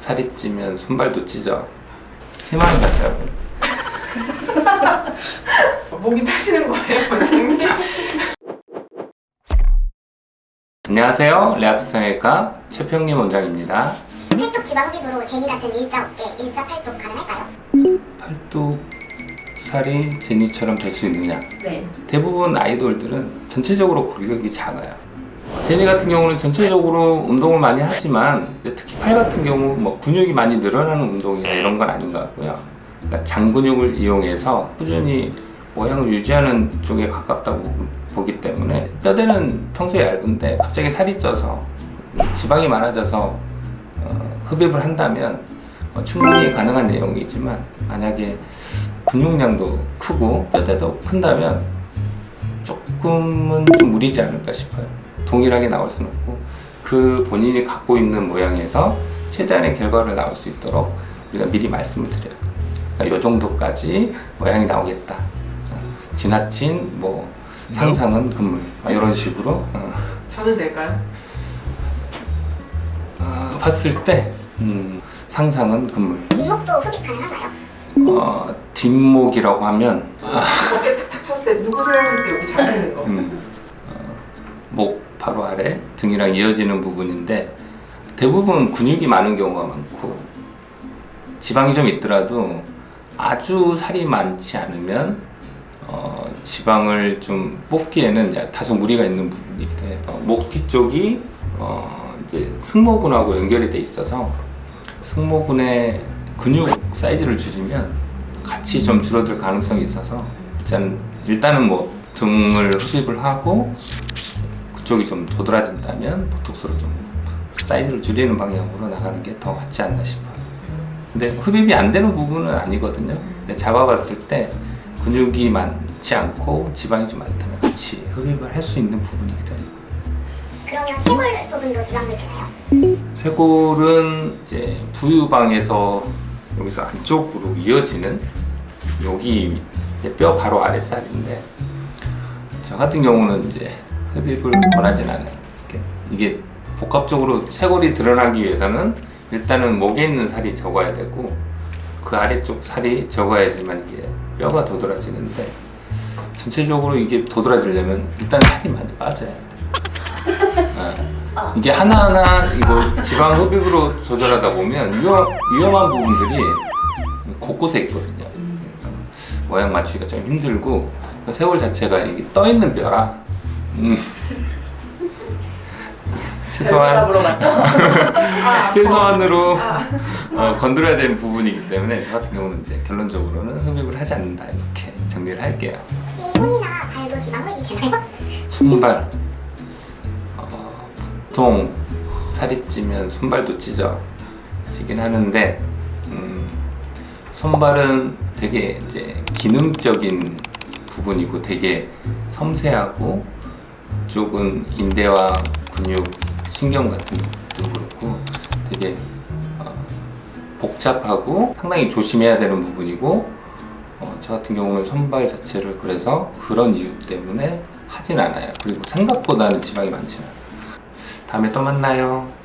살이 찌면 손발도 찢어 희망을 가져라고 목이 타시는 거예요, 원장님? 안녕하세요 레아트 성형외과 최평림 원장입니다 팔뚝 지방 피부로 제니 같은 일자 어깨, 일자 팔뚝 가능할까요? 팔뚝 살이 제니처럼 될 수 있느냐 네. 대부분 아이돌들은 전체적으로 골격이 작아요 제니 같은 경우는 전체적으로 운동을 많이 하지만 특히 팔 같은 경우 뭐 근육이 많이 늘어나는 운동이나 이런 건 아닌 것 같고요. 그러니까 장근육을 이용해서 꾸준히 모양을 유지하는 쪽에 가깝다고 보기 때문에 뼈대는 평소에 얇은데 갑자기 살이 쪄서 지방이 많아져서 어, 흡입을 한다면 어, 충분히 가능한 내용이지만 만약에 근육량도 크고 뼈대도 큰다면 조금은 좀 무리지 않을까 싶어요 동일하게 나올 수는 없고 그 본인이 갖고 있는 모양에서 최대한의 결과를 나올 수 있도록 우리가 미리 말씀을 드려요 그러니까 이 정도까지 모양이 나오겠다 어, 지나친 뭐 상상은 금물 막 이런 식으로 어, 저는 될까요? 어, 봤을 때 음, 상상은 금물 뒷목도 흡입 가능한가요? 어, 뒷목이라고 하면 어깨 탁탁 쳤을 때 누구세요? 할때 여기 잡히는 거. 음, 어, 목 바로 아래 등이랑 이어지는 부분인데 대부분 근육이 많은 경우가 많고 지방이 좀 있더라도 아주 살이 많지 않으면 어, 지방을 좀 뽑기에는 야- 다소 무리가 있는 부분이기도 해요. 어, 목 뒤쪽이 어, 이제 승모근하고 연결이 돼 있어서 승모근의 근육 사이즈를 줄이면 같이 좀 줄어들 가능성이 있어서 일단 일단은 뭐 등을 흡입을 하고 그쪽이 좀 도드라진다면 보톡스로 좀 사이즈를 줄이는 방향으로 나가는 게 더 맞지 않나 싶어요. 근데 흡입이 안 되는 부분은 아니거든요. 근데 잡아봤을 때 근육이 많지 않고 지방이 좀 많다면 같이 흡입을 할 수 있는 부분이기도 해요. 그러면 쇄골 부분도 지방 흡입 되나요? 쇄골은 이제 부유방에서 여기서 안쪽으로 이어지는 여기 뼈 바로 아랫살인데 저 같은 경우는 이제 흡입을 원하진 않아요. 이게 복합적으로 쇄골이 드러나기 위해서는 일단은 목에 있는 살이 적어야 되고 그 아래쪽 살이 적어야지만 이게 뼈가 도드라지는데 전체적으로 이게 도드라지려면 일단 살이 많이 빠져야 돼요. 아, 이게 하나하나 이거 지방 흡입으로 조절하다 보면 위험, 위험한 부분들이 곳곳에 있거든요. 그래서 모양 맞추기가 좀 힘들고 세월 자체가 이게 떠 있는 뼈라 음, 최소한 갔죠? 최소한으로 어, 건드려야 되는 부분이기 때문에 저 같은 경우는 이제 결론적으로는 흡입을 하지 않는다 이렇게 정리를 할게요. 혹시 손이나 발도 지방 흡입이 되나요? 손발 어, 보통 살이 찌면 손발도 찢어지긴 하는데 음, 손발은 되게 이제 기능적인 부분이고 되게 섬세하고 쪽은 인대와 근육, 신경 같은 것도 그렇고 되게 어, 복잡하고 상당히 조심해야 되는 부분이고 어, 저 같은 경우는 손발 자체를 그래서 그런 이유 때문에 하진 않아요. 그리고 생각보다는 지방이 많지 않아요. 다음에 또 만나요.